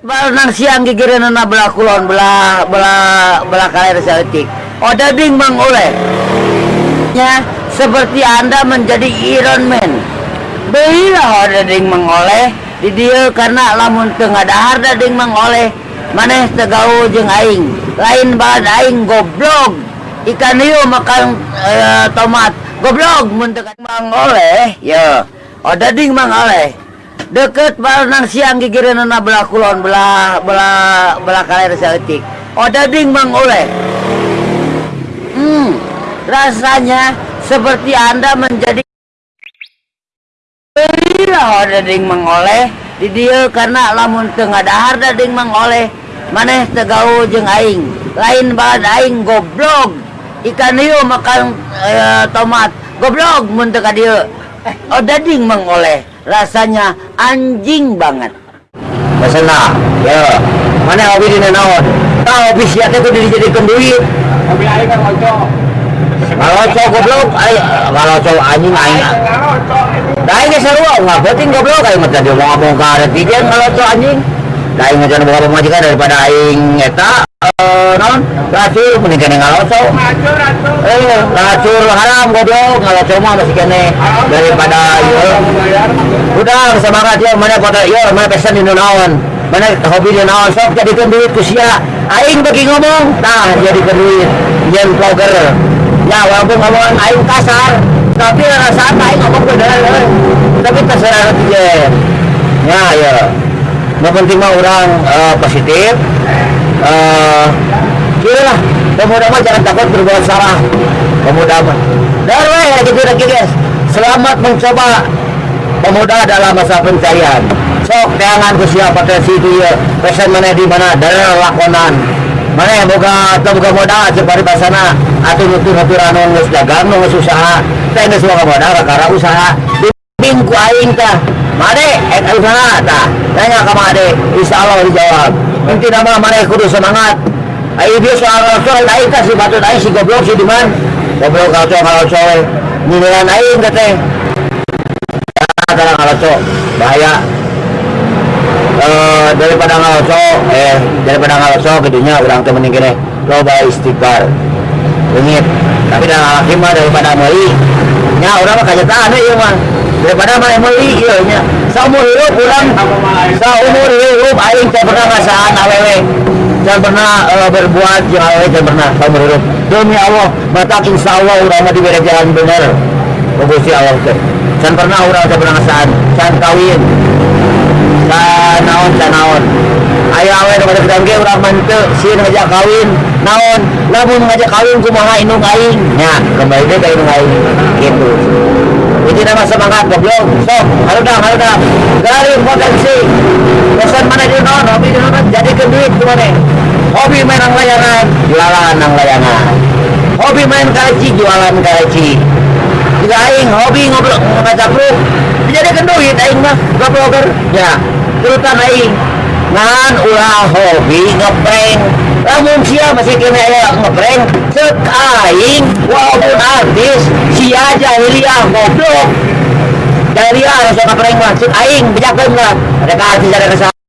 Balnang siang gigireun na belah kulon belah belah belah kaler saletik. Odading mang oleh. Ya, seperti Anda menjadi Iron Man. Beulah odading mang oleh di dieu karena lamun teu ngadahar dading mang oleh maneh teu gaul jeung aing. Lain balad aing goblok. Ikan hiu makan eh, tomat. Goblok mun teu mang oleh. Ya, odading mang oleh deket nang siang gigireun na belah kulon belah belah belah kaler saletik odading mang oleh. Hmm rasanya seperti anda menjadi Beulah odading mang oleh. Di dieu karena lamun teu ngadahar dading mang oleh. Maneh teu gaul jeung aing. Lain balad aing goblok. Ikan hiu makan eh, tomat. Goblok mun teu ka dieu odading mang oleh rasanya anjing banget Masana, ya. Mana hobi di naon? Tahu hobi sia teh kudu dijadikeun duit. Hobi aing kan ngocok. Kalau cowok goblok, kalau cowok anjing aing. Ngocok ini. Da aing sarua nggak penting goblok aing mah tadi mau ngomong ka ada tidian kalau cowok anjing. Da aing ngajan boga pemajikan daripada aing eta eh? Racur mending kene racun. Eh, racur haram goblok, ngalocok mah masih kene daripada ieu. Udah semangat ya mana pada ya mana pesan di naon mana hobi di naon sok jadikan duit ku sia aing bagi ngomong. Nah jadikan duit. Yen vlogger. Ya walaupun ngomong aing kasar. Tapi rasa aing ngomong bener tapi terserah dia. Ya ya yang penting mah orang eh, positif. Kira pemuda mah jangan takut berbuat salah. Pemuda mah. Dan weh gitu lagi guys. Selamat mencoba pemuda dalam masa pencarian. Sok teangan ku siapa teh situ ya. Pesen mana di mana? Dari lakonan. Mana boga atau boga modal cek bari basana atau nutur nuturan nu geus dagang nu geus usaha geus boga modal kakara usaha. Bimbing ku aing tah. Made ek usaha tah. Tanya ka made insyaallah dijawab. Inti nama mane kudu semangat Ayo dia soal rasul aing tah si batut aing si goblok si diman. Goblok kalau kalau cowok. Nilaian aing teh teh kadang ngalocok bahaya. Eh daripada ngalocok eh daripada ngalocok gedenya orang teh mending kene loba istighfar. Leungit tapi dah laki daripada meuli nya urang mah kajetaan ieu mah. Daripada mah meuli ieu nya saumur hidup urang saumur hidup aing teh pernah ngasaan awewe dan pernah eh, berbuat awewe teh pernah saumur hidup demi Allah matak insyaallah urang mah dibere jalan bener Gusti Allah teh can pernah urang teh pernah ngasaan can kawin. Can naon can naon. Aya awe nu ngajak ge urang sieun ngajak kawin naon. Lamun ngajak kawin kumaha indung aing? Nya kembali deh ka indung aing. Gitu itu nama semangat goblok sok harudah harudah garing potensi. Pesan mana di naon hobi di naon jadi ke duit kumane hobi main nang layangan. Jualan nang layangan. Hobi main kaji jualan kaji juga aing hobi ngobrol ngajak lu dijadikan duit aing mah ya turutan aing. Ngan ulah hobi ngeprank lamun sia masih kena ya ngeprank cek aing walaupun artis sia jahiliyah goblok. Jahiliyah harus ngeprank mah cek aing bejakeun lah ada artis ada kesalahan